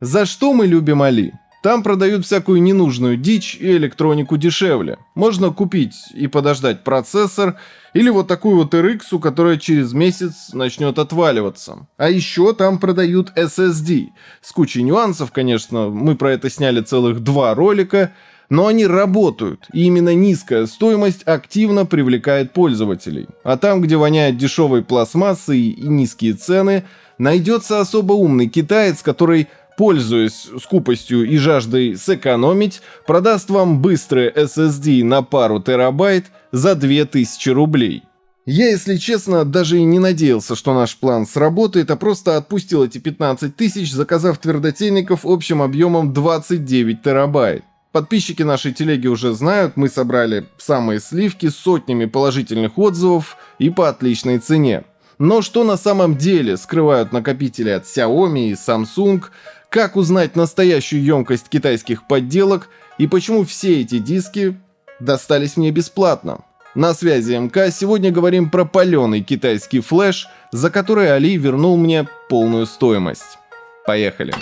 За что мы любим Али? Там продают всякую ненужную дичь и электронику дешевле. Можно купить и подождать процессор, или вот такую вот RX, которая через месяц начнет отваливаться. А еще там продают SSD. С кучей нюансов, конечно, мы про это сняли целых два ролика, но они работают, и именно низкая стоимость активно привлекает пользователей. А там, где воняет дешевой пластмассой и низкие цены, найдется особо умный китаец, который пользуясь скупостью и жаждой сэкономить, продаст вам быстрые SSD на пару терабайт за 2000 рублей. Я, если честно, даже и не надеялся, что наш план сработает, а просто отпустил эти 15 тысяч, заказав твердотельников общим объемом 29 терабайт. Подписчики нашей телеги уже знают, мы собрали самые сливки с сотнями положительных отзывов и по отличной цене. Но что на самом деле скрывают накопители от Xiaomi и Samsung, как узнать настоящую емкость китайских подделок и почему все эти диски достались мне бесплатно. На связи МК сегодня говорим про паленый китайский флеш, за который Али вернул мне полную стоимость. Поехали.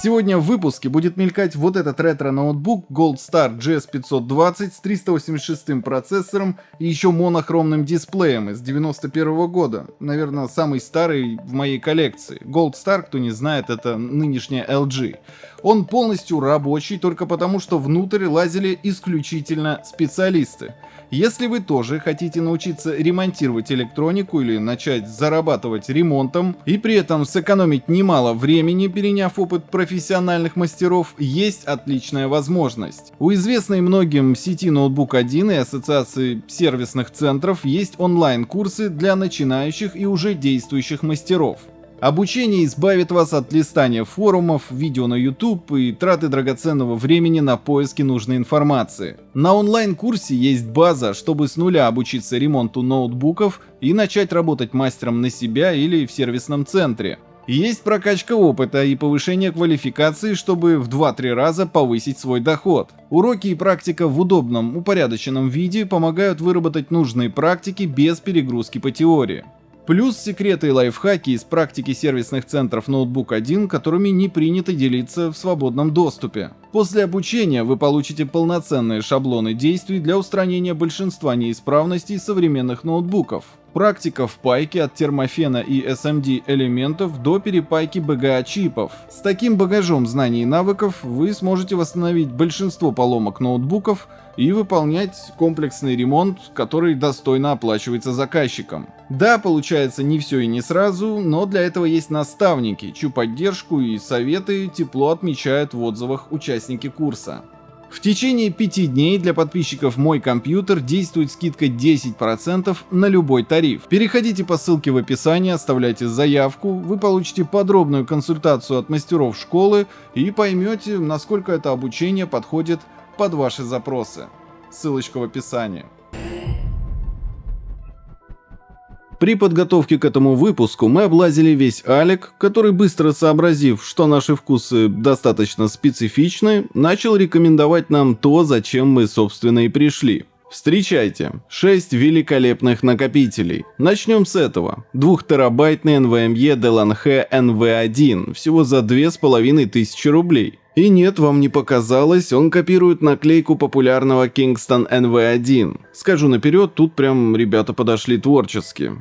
Сегодня в выпуске будет мелькать вот этот ретро-ноутбук Gold Star GS520 с 386 процессором и еще монохромным дисплеем из 91 года. Наверное, самый старый в моей коллекции. Gold Star, кто не знает, это нынешняя LG. Он полностью рабочий только потому, что внутрь лазили исключительно специалисты. Если вы тоже хотите научиться ремонтировать электронику или начать зарабатывать ремонтом и при этом сэкономить немало времени, переняв опыт профессиональных мастеров, есть отличная возможность. У известной многим сети Ноутбук 1 и Ассоциации сервисных центров есть онлайн-курсы для начинающих и уже действующих мастеров. Обучение избавит вас от листания форумов, видео на YouTube и траты драгоценного времени на поиски нужной информации. На онлайн-курсе есть база, чтобы с нуля обучиться ремонту ноутбуков и начать работать мастером на себя или в сервисном центре. Есть прокачка опыта и повышение квалификации, чтобы в 2-3 раза повысить свой доход. Уроки и практика в удобном, упорядоченном виде помогают выработать нужные практики без перегрузки по теории. Плюс секреты и лайфхаки из практики сервисных центров Ноутбук 1, которыми не принято делиться в свободном доступе. После обучения вы получите полноценные шаблоны действий для устранения большинства неисправностей современных ноутбуков. Практика в пайке от термофена и SMD элементов до перепайки BGA чипов. С таким багажом знаний и навыков вы сможете восстановить большинство поломок ноутбуков и выполнять комплексный ремонт, который достойно оплачивается заказчиком. Да, получается не все и не сразу, но для этого есть наставники, чью поддержку и советы тепло отмечают в отзывах участники курса. В течение пяти дней для подписчиков «Мой компьютер» действует скидка 10% на любой тариф. Переходите по ссылке в описании, оставляйте заявку, вы получите подробную консультацию от мастеров школы и поймете, насколько это обучение подходит под ваши запросы. Ссылочка в описании. При подготовке к этому выпуску мы облазили весь Алик, который быстро сообразив, что наши вкусы достаточно специфичны, начал рекомендовать нам то, зачем мы собственно и пришли. Встречайте, 6 великолепных накопителей. Начнем с этого. 2-терабайтный NVMe Delanhe NV1, всего за 2500 рублей. И нет, вам не показалось, он копирует наклейку популярного Kingston NV1. Скажу наперед, тут прям ребята подошли творчески.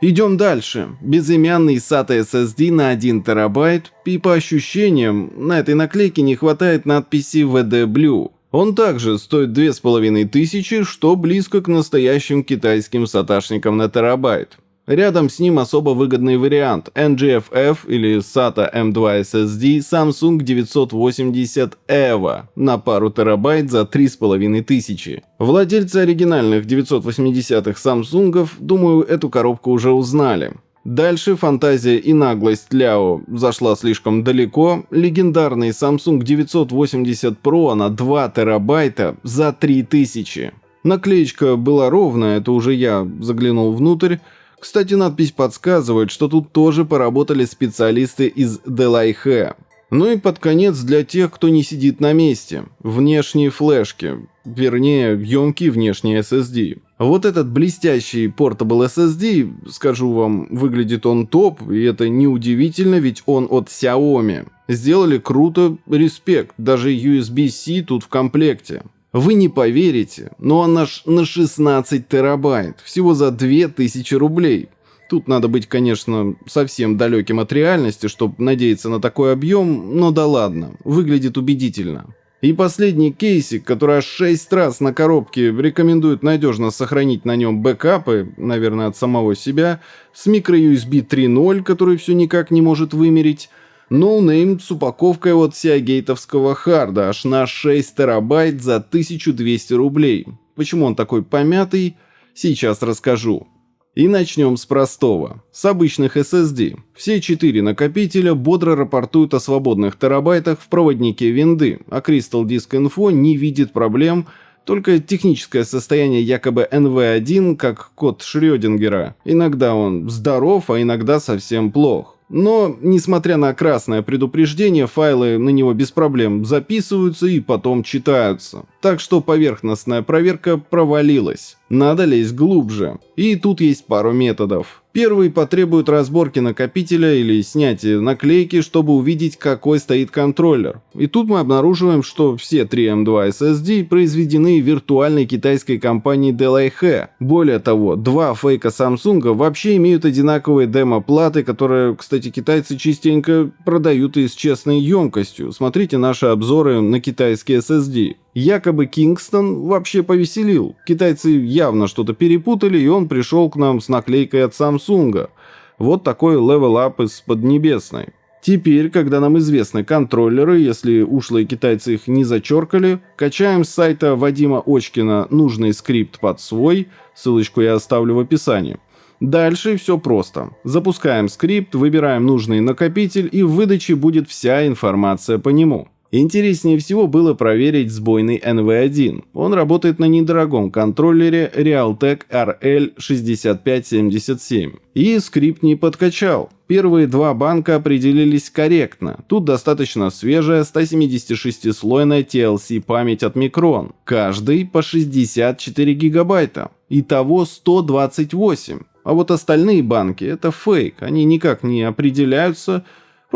Идем дальше. Безымянный SATA SSD на 1 терабайт, и по ощущениям, на этой наклейке не хватает надписи VD Blue. Он также стоит 2500, что близко к настоящим китайским саташникам на терабайт. Рядом с ним особо выгодный вариант NGFF или SATA M2 SSD Samsung 980 EVO на пару терабайт за 3500. Владельцы оригинальных 980-х Samsung, думаю, эту коробку уже узнали. Дальше фантазия и наглость Ляо зашла слишком далеко. Легендарный Samsung 980 Pro на 2 терабайта за 3000. Наклеечка была ровная, это уже я заглянул внутрь. Кстати, надпись подсказывает, что тут тоже поработали специалисты из Delaihe. Ну и под конец для тех, кто не сидит на месте. Внешние флешки, вернее, емкие внешние SSD. Вот этот блестящий Portable SSD, скажу вам, выглядит он топ, и это неудивительно, ведь он от Xiaomi. Сделали круто, респект, даже USB-C тут в комплекте. Вы не поверите, но он аж на 16 терабайт, всего за 2000 рублей. Тут надо быть, конечно, совсем далеким от реальности, чтобы надеяться на такой объем, но да ладно, выглядит убедительно. И последний кейсик, который аж 6 раз на коробке рекомендует надежно сохранить на нем бэкапы, наверное, от самого себя, с microUSB 3.0, который все никак не может вымерить, no name с упаковкой от Seagate овского харда аж на 6 терабайт за 1200 рублей. Почему он такой помятый, сейчас расскажу. И начнем с простого. С обычных SSD. Все четыре накопителя бодро рапортуют о свободных терабайтах в проводнике винды, а Crystal Disk Info не видит проблем, только техническое состояние якобы NV1, как код Шрёдингера. Иногда он здоров, а иногда совсем плох. Но, несмотря на красное предупреждение, файлы на него без проблем записываются и потом читаются. Так что поверхностная проверка провалилась. Надо лезть глубже. И тут есть пару методов. Первый потребует разборки накопителя или снятия наклейки, чтобы увидеть, какой стоит контроллер. И тут мы обнаруживаем, что все 3 M2 SSD произведены виртуальной китайской компанией Delaihe. Более того, два фейка Samsung вообще имеют одинаковые демо-платы, которые, кстати, китайцы частенько продают и с честной емкостью. Смотрите наши обзоры на китайские SSD. Якобы Кингстон вообще повеселил. Китайцы явно что-то перепутали, и он пришел к нам с наклейкой от Samsung а. Вот такой level-up из Поднебесной. Теперь, когда нам известны контроллеры, если ушлые китайцы их не зачеркали, качаем с сайта Вадима Очкина нужный скрипт под свой, ссылочку я оставлю в описании. Дальше все просто. Запускаем скрипт, выбираем нужный накопитель и в выдаче будет вся информация по нему. Интереснее всего было проверить сбойный NV1. Он работает на недорогом контроллере Realtek RL6577. И скрипт не подкачал. Первые два банка определились корректно. Тут достаточно свежая 176-слойная TLC память от Micron. Каждый по 64 гигабайта. Итого 128. А вот остальные банки это фейк. Они никак не определяются,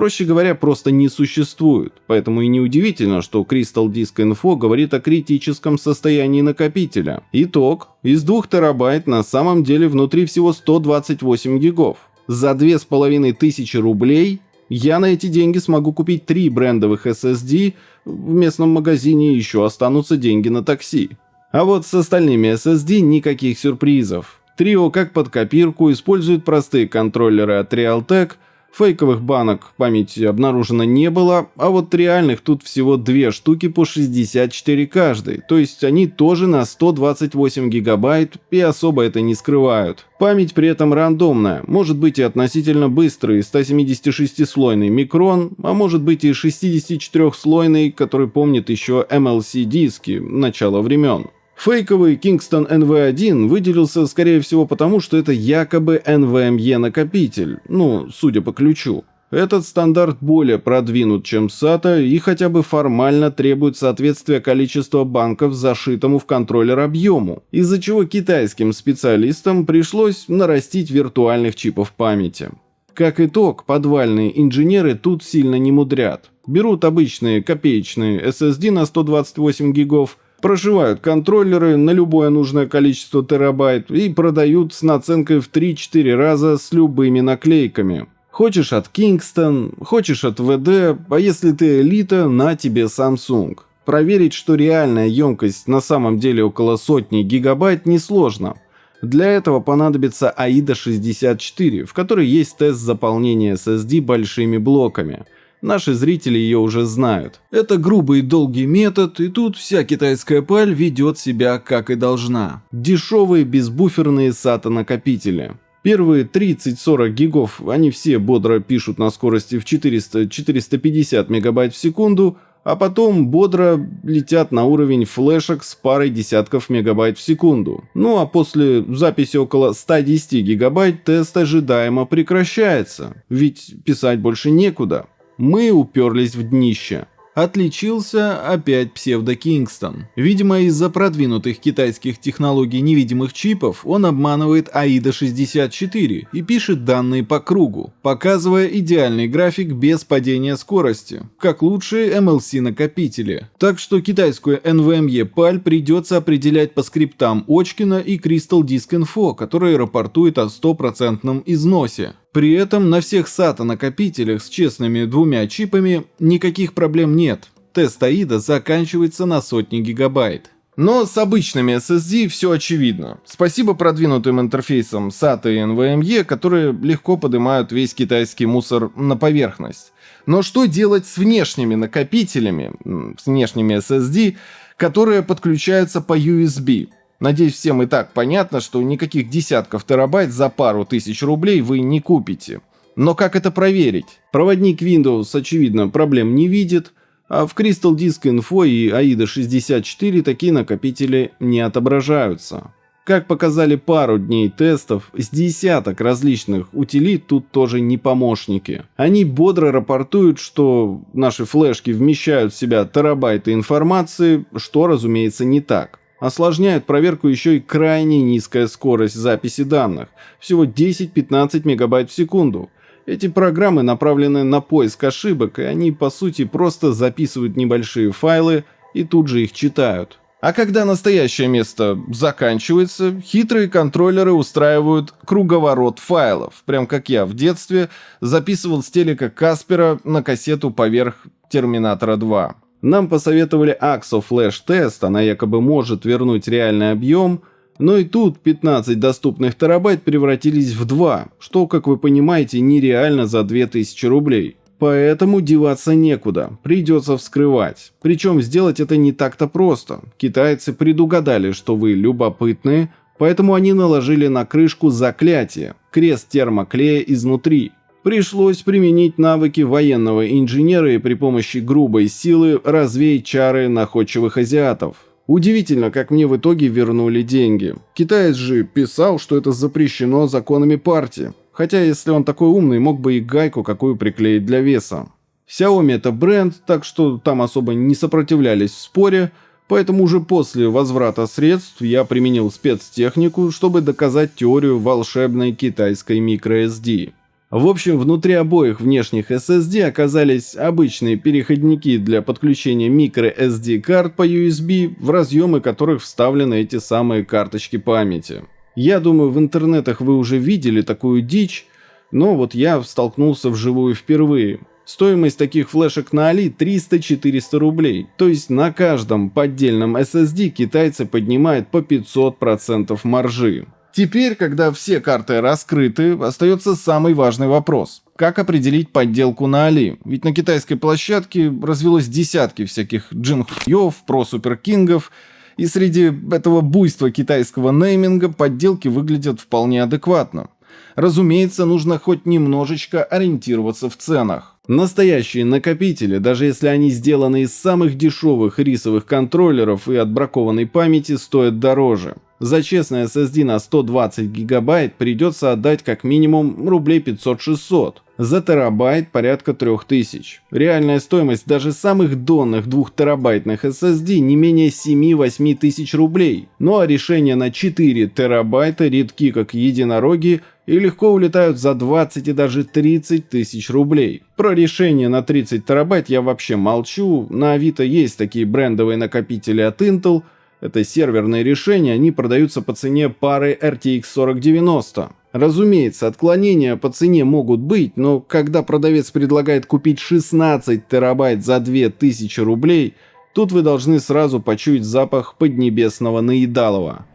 проще говоря, просто не существуют. Поэтому и неудивительно, что Crystal Disk Info говорит о критическом состоянии накопителя. Итог. Из 2 терабайт на самом деле внутри всего 128 гигов. За 2500 рублей я на эти деньги смогу купить три брендовых SSD, в местном магазине еще останутся деньги на такси. А вот с остальными SSD никаких сюрпризов. Трио как под копирку использует простые контроллеры от Realtek – Фейковых банок памяти обнаружено не было, а вот реальных тут всего две штуки по 64 каждый, то есть они тоже на 128 гигабайт и особо это не скрывают. Память при этом рандомная, может быть и относительно быстрый 176-слойный микрон, а может быть и 64-слойный, который помнит еще MLC-диски начала времен. Фейковый Kingston NV1 выделился, скорее всего, потому, что это якобы NVMe накопитель, ну, судя по ключу. Этот стандарт более продвинут, чем SATA и хотя бы формально требует соответствия количества банков зашитому в контроллер объему, из-за чего китайским специалистам пришлось нарастить виртуальных чипов памяти. Как итог, подвальные инженеры тут сильно не мудрят. Берут обычные копеечные SSD на 128 гигов, Прошивают контроллеры на любое нужное количество терабайт и продают с наценкой в 3-4 раза с любыми наклейками. Хочешь от Kingston, хочешь от VD, а если ты элита, на тебе Samsung. Проверить, что реальная емкость на самом деле около сотни гигабайт несложно. Для этого понадобится AIDA 64, в которой есть тест заполнения SSD большими блоками – Наши зрители ее уже знают. Это грубый и долгий метод, и тут вся китайская паль ведет себя как и должна. Дешевые безбуферные SATA-накопители. Первые 30-40 гигов они все бодро пишут на скорости в 400-450 мегабайт в секунду, а потом бодро летят на уровень флешек с парой десятков мегабайт в секунду. Ну а после записи около 110 гигабайт тест ожидаемо прекращается, ведь писать больше некуда. Мы уперлись в днище. Отличился опять псевдо Кингстон. Видимо, из-за продвинутых китайских технологий невидимых чипов он обманывает AIDA-64 и пишет данные по кругу, показывая идеальный график без падения скорости, как лучшие MLC-накопители. Так что китайскую NVMe PAL придется определять по скриптам Очкина и Crystal Disk Info, которые рапортуют о стопроцентном износе. При этом на всех SATA-накопителях с честными двумя чипами никаких проблем нет. Тест AIDA заканчивается на сотни гигабайт. Но с обычными SSD все очевидно. Спасибо продвинутым интерфейсам SATA и NVMe, которые легко поднимают весь китайский мусор на поверхность. Но что делать с внешними накопителями, с внешними SSD, которые подключаются по USB? Надеюсь, всем и так понятно, что никаких десятков терабайт за пару тысяч рублей вы не купите. Но как это проверить? Проводник Windows, очевидно, проблем не видит, а в Crystal Disk Info и AIDA 64 такие накопители не отображаются. Как показали пару дней тестов, с десяток различных утилит тут тоже не помощники. Они бодро рапортуют, что наши флешки вмещают в себя терабайты информации, что, разумеется, не так. Осложняет проверку еще и крайне низкая скорость записи данных, всего 10-15 мегабайт в секунду. Эти программы направлены на поиск ошибок, и они по сути просто записывают небольшие файлы и тут же их читают. А когда настоящее место заканчивается, хитрые контроллеры устраивают круговорот файлов, прям как я в детстве записывал с телека Каспера на кассету поверх Терминатора 2. Нам посоветовали AXO Flash Test, она якобы может вернуть реальный объем, но и тут 15 доступных терабайт превратились в 2, что, как вы понимаете, нереально за 2000 рублей. Поэтому деваться некуда, придется вскрывать. Причем сделать это не так-то просто. Китайцы предугадали, что вы любопытные, поэтому они наложили на крышку заклятие, крест термоклея изнутри. Пришлось применить навыки военного инженера и при помощи грубой силы развеять чары находчивых азиатов. Удивительно, как мне в итоге вернули деньги. Китаец же писал, что это запрещено законами партии. Хотя, если он такой умный, мог бы и гайку какую приклеить для веса. Xiaomi это бренд, так что там особо не сопротивлялись в споре, поэтому уже после возврата средств я применил спецтехнику, чтобы доказать теорию волшебной китайской microSD. В общем, внутри обоих внешних SSD оказались обычные переходники для подключения microSD карт по USB, в разъемы которых вставлены эти самые карточки памяти. Я думаю, в интернетах вы уже видели такую дичь, но вот я столкнулся вживую впервые. Стоимость таких флешек на Али 300-400 рублей, то есть на каждом поддельном SSD китайцы поднимают по 500% маржи. Теперь, когда все карты раскрыты, остается самый важный вопрос. Как определить подделку на Али? Ведь на китайской площадке развелось десятки всяких джинхуев, про-суперкингов, и среди этого буйства китайского нейминга подделки выглядят вполне адекватно. Разумеется, нужно хоть немножечко ориентироваться в ценах. Настоящие накопители, даже если они сделаны из самых дешевых рисовых контроллеров и отбракованной памяти, стоят дороже. За честный SSD на 120 гигабайт придется отдать как минимум рублей 500-600. За терабайт порядка 3000. Реальная стоимость даже самых донных 2 терабайтных SSD не менее 7-8 тысяч рублей. Ну а решения на 4 терабайта редки как единороги и легко улетают за 20 и даже 30 тысяч рублей. Про решение на 30 терабайт я вообще молчу, на Авито есть такие брендовые накопители от Intel – это серверные решения, они продаются по цене пары RTX 4090. Разумеется, отклонения по цене могут быть, но когда продавец предлагает купить 16 терабайт за 2000 рублей, тут вы должны сразу почуять запах поднебесного наедалова.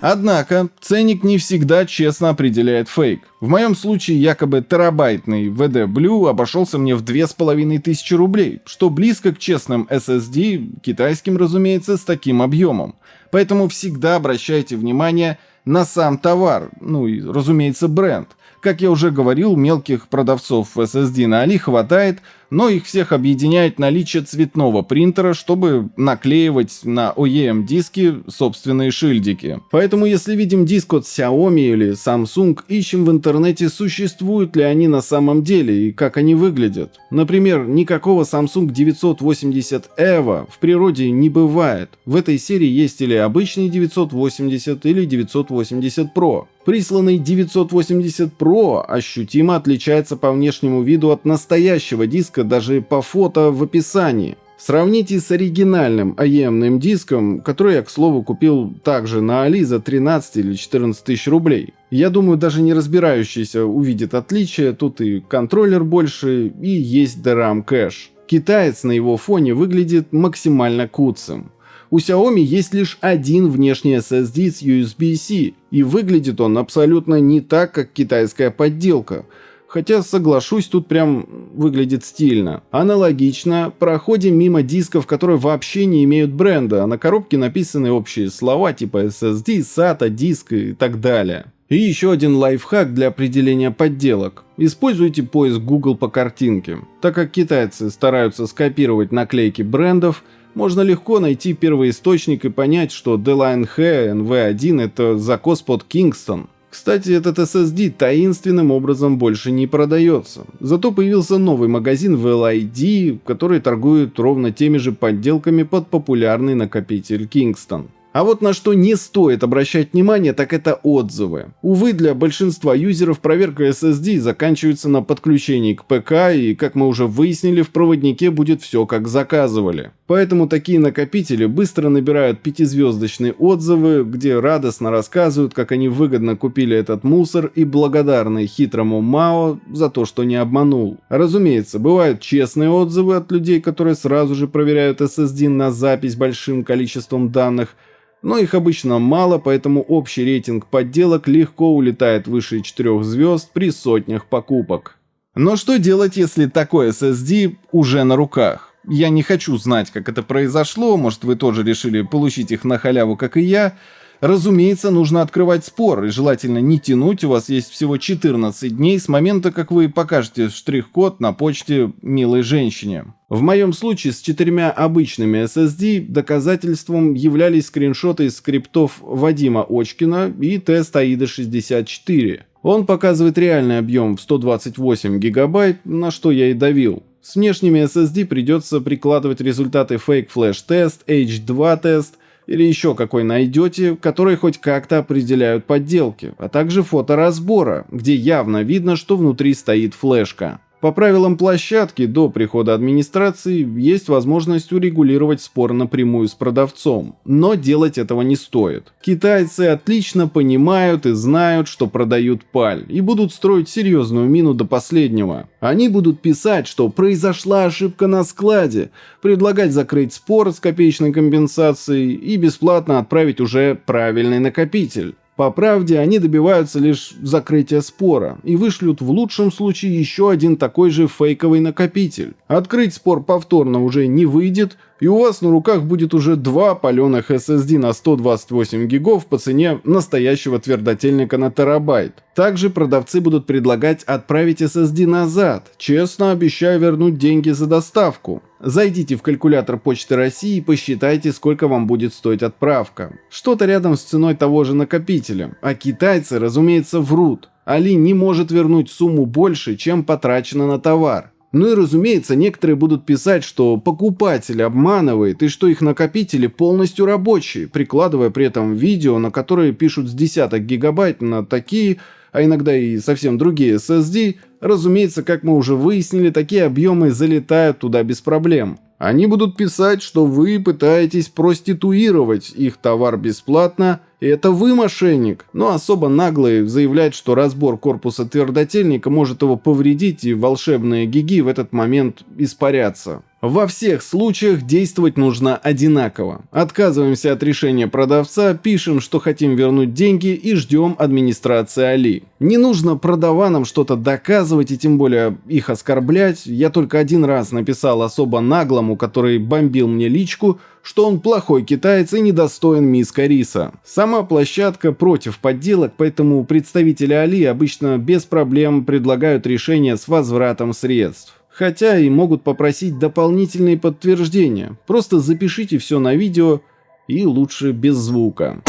Однако, ценник не всегда честно определяет фейк. В моем случае якобы терабайтный VD Blue обошелся мне в 2500 рублей, что близко к честным SSD, китайским разумеется, с таким объемом. Поэтому всегда обращайте внимание на сам товар, ну и разумеется бренд. Как я уже говорил, мелких продавцов SSD на Али хватает, но их всех объединяет наличие цветного принтера, чтобы наклеивать на OEM диски собственные шильдики. Поэтому если видим диск от Xiaomi или Samsung, ищем в интернете, существуют ли они на самом деле и как они выглядят. Например, никакого Samsung 980 EVO в природе не бывает. В этой серии есть или обычный 980 или 980 Pro. Присланный 980 Pro ощутимо отличается по внешнему виду от настоящего диска даже по фото в описании. Сравните с оригинальным AEM диском, который я, к слову, купил также на Али за 13 или 14 тысяч рублей. Я думаю, даже не разбирающийся увидит отличие, тут и контроллер больше, и есть DRAM кэш. Китаец на его фоне выглядит максимально куцым. У Xiaomi есть лишь один внешний SSD с USB-C, и выглядит он абсолютно не так, как китайская подделка. Хотя, соглашусь, тут прям выглядит стильно. Аналогично, проходим мимо дисков, которые вообще не имеют бренда, а на коробке написаны общие слова типа SSD, SATA, диск и так далее. И еще один лайфхак для определения подделок. Используйте поиск Google по картинке. Так как китайцы стараются скопировать наклейки брендов, можно легко найти первый источник и понять, что D-Line H NV1 это закос под Kingston. Кстати, этот SSD таинственным образом больше не продается. Зато появился новый магазин VLID, который торгует ровно теми же подделками под популярный накопитель Kingston. А вот на что не стоит обращать внимание, так это отзывы. Увы, для большинства юзеров проверка SSD заканчивается на подключении к ПК и, как мы уже выяснили, в проводнике будет все как заказывали. Поэтому такие накопители быстро набирают пятизвездочные отзывы, где радостно рассказывают, как они выгодно купили этот мусор и благодарны хитрому МАО за то, что не обманул. Разумеется, бывают честные отзывы от людей, которые сразу же проверяют SSD на запись большим количеством данных – но их обычно мало, поэтому общий рейтинг подделок легко улетает выше 4 звезд при сотнях покупок. Но что делать, если такой SSD уже на руках? Я не хочу знать, как это произошло, может вы тоже решили получить их на халяву, как и я, Разумеется, нужно открывать спор, и желательно не тянуть, у вас есть всего 14 дней с момента, как вы покажете штрих-код на почте милой женщине. В моем случае с четырьмя обычными SSD доказательством являлись скриншоты из скриптов Вадима Очкина и тест AIDA64. Он показывает реальный объем в 128 гигабайт, на что я и давил. С внешними SSD придется прикладывать результаты Fake Flash Test, H2 тест или еще какой найдете, которые хоть как-то определяют подделки, а также фото разбора, где явно видно, что внутри стоит флешка. По правилам площадки до прихода администрации есть возможность урегулировать спор напрямую с продавцом, но делать этого не стоит. Китайцы отлично понимают и знают, что продают паль, и будут строить серьезную мину до последнего. Они будут писать, что произошла ошибка на складе, предлагать закрыть спор с копеечной компенсацией и бесплатно отправить уже правильный накопитель. По правде, они добиваются лишь закрытия спора и вышлют в лучшем случае еще один такой же фейковый накопитель. Открыть спор повторно уже не выйдет, и у вас на руках будет уже два паленых SSD на 128 гигов по цене настоящего твердотельника на терабайт. Также продавцы будут предлагать отправить SSD назад, честно обещаю вернуть деньги за доставку. Зайдите в калькулятор Почты России и посчитайте, сколько вам будет стоить отправка. Что-то рядом с ценой того же накопителя. А китайцы, разумеется, врут. Али не может вернуть сумму больше, чем потрачено на товар. Ну и разумеется, некоторые будут писать, что покупатель обманывает и что их накопители полностью рабочие, прикладывая при этом видео, на которые пишут с десяток гигабайт на такие, а иногда и совсем другие SSD, Разумеется, как мы уже выяснили, такие объемы залетают туда без проблем. Они будут писать, что вы пытаетесь проституировать их товар бесплатно, и это вы мошенник. Но особо наглый заявляет, что разбор корпуса твердотельника может его повредить, и волшебные гиги в этот момент испарятся. Во всех случаях действовать нужно одинаково. Отказываемся от решения продавца, пишем, что хотим вернуть деньги и ждем администрации Али. Не нужно продаванам что-то доказывать и тем более их оскорблять. Я только один раз написал особо наглому, который бомбил мне личку, что он плохой китаец и недостоин миска риса. Сама площадка против подделок, поэтому представители Али обычно без проблем предлагают решение с возвратом средств. Хотя и могут попросить дополнительные подтверждения. Просто запишите все на видео и лучше без звука.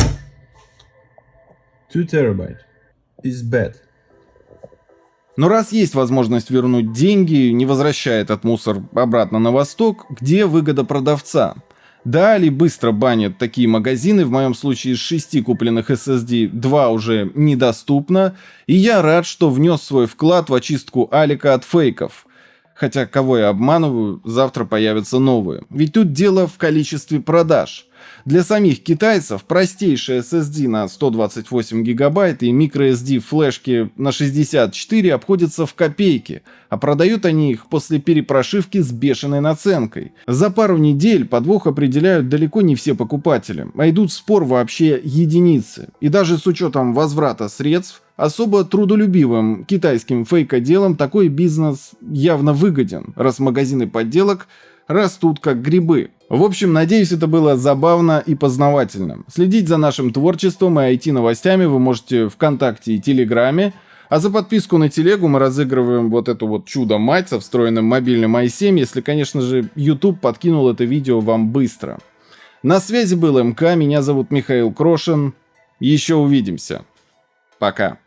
2 terabyte is bad. Но раз есть возможность вернуть деньги, не возвращая этот мусор обратно на восток, где выгода продавца? Да, Али быстро банят такие магазины, в моем случае из шести купленных SSD два уже недоступно, и я рад, что внес свой вклад в очистку Алика от фейков. Хотя кого я обманываю, завтра появятся новые. Ведь тут дело в количестве продаж. Для самих китайцев простейшая SSD на 128 гигабайт и microSD флешки на 64 обходятся в копейки, а продают они их после перепрошивки с бешеной наценкой. За пару недель подвох определяют далеко не все покупатели, а идут в спор вообще единицы. И даже с учетом возврата средств, особо трудолюбивым китайским фейкоделам такой бизнес явно выгоден, раз магазины подделок растут как грибы. В общем, надеюсь, это было забавно и познавательно. Следить за нашим творчеством и IT-новостями вы можете ВКонтакте и Телеграме. А за подписку на телегу мы разыгрываем вот эту вот чудо-мать со встроенным мобильным i7, если, конечно же, YouTube подкинул это видео вам быстро. На связи был МК, меня зовут Михаил Крошин. Еще увидимся. Пока.